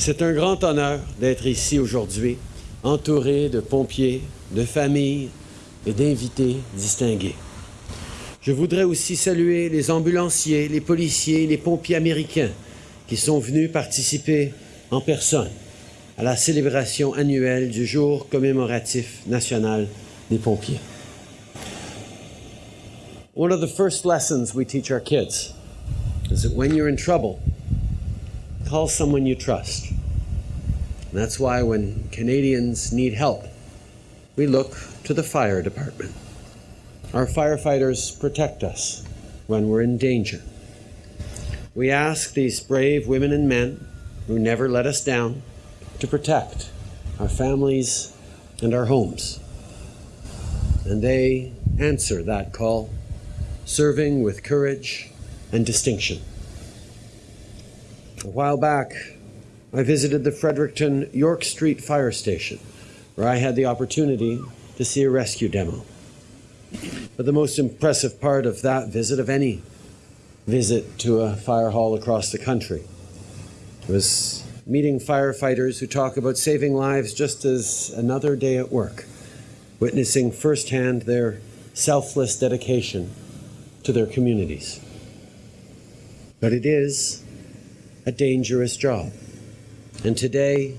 C'est un grand honneur d'être ici aujourd'hui, entouré de pompiers, de familles et d'invités distingués. Je voudrais aussi saluer les ambulanciers, les policiers, les pompiers américains qui sont venus participer en personne à la célébration annuelle du jour commémoratif national des pompiers. One of the first lessons we teach our kids is that when you're in trouble, call someone you trust. And that's why when Canadians need help, we look to the fire department. Our firefighters protect us when we're in danger. We ask these brave women and men who never let us down to protect our families and our homes. And they answer that call, serving with courage and distinction. A while back, I visited the Fredericton York Street Fire Station, where I had the opportunity to see a rescue demo. But the most impressive part of that visit, of any visit to a fire hall across the country, was meeting firefighters who talk about saving lives just as another day at work, witnessing firsthand their selfless dedication to their communities. But it is a dangerous job. And today,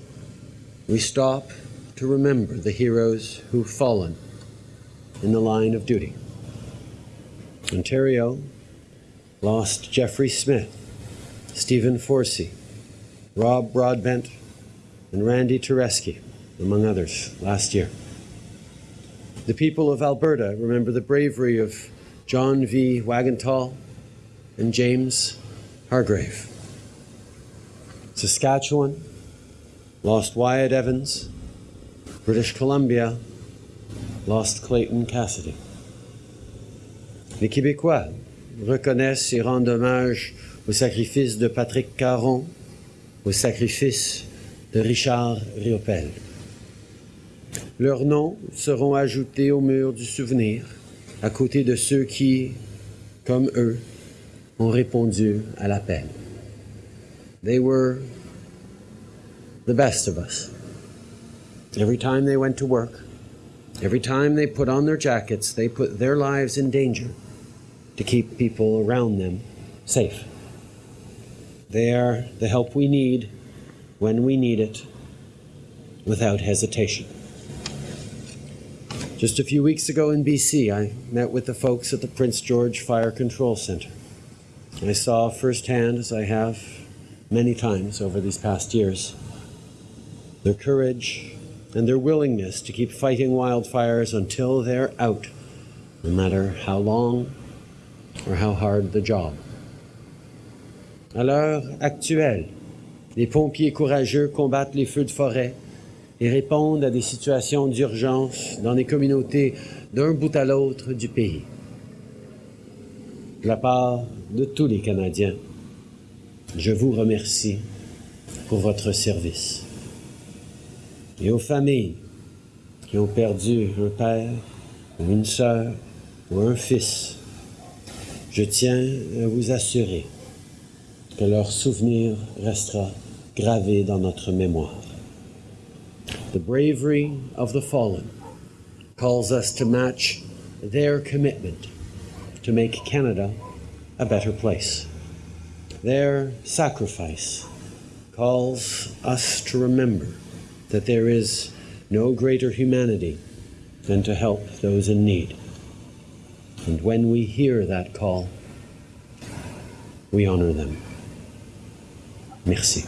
we stop to remember the heroes who've fallen in the line of duty. Ontario lost Jeffrey Smith, Stephen Forsey, Rob Broadbent, and Randy Tereski, among others, last year. The people of Alberta remember the bravery of John V. Wagentall and James Hargrave. Saskatchewan lost Wyatt Evans. British Columbia lost Clayton Cassidy. Les Québécois reconnaissent et rendent hommage au sacrifice de Patrick Caron, au sacrifice de Richard Riopel. Leurs noms seront ajoutés au mur du souvenir, à côté de ceux qui, comme eux, ont répondu à l'appel. They the best of us. Every time they went to work, every time they put on their jackets, they put their lives in danger to keep people around them safe. They are the help we need when we need it without hesitation. Just a few weeks ago in BC, I met with the folks at the Prince George Fire Control Center. I saw firsthand, as I have many times over these past years, their courage and their willingness to keep fighting wildfires until they're out, no matter how long or how hard the job. À l'heure actuelle, les pompiers courageux combattent les feux de forêt et répondent à des situations d'urgence dans les communautés d'un bout à l'autre du pays. De la part de tous les Canadiens, je vous remercie pour votre service. Et aux familles qui ont perdu un père ou une sœur ou un fils, je tiens à vous assurer que leur souvenir restera gravé dans notre mémoire. The bravery of the fallen calls us to match their commitment to make Canada a better place. Their sacrifice calls us to remember that there is no greater humanity than to help those in need. And when we hear that call, we honor them. Merci.